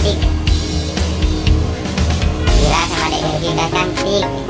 cantik. Gila sama adik kita cantik.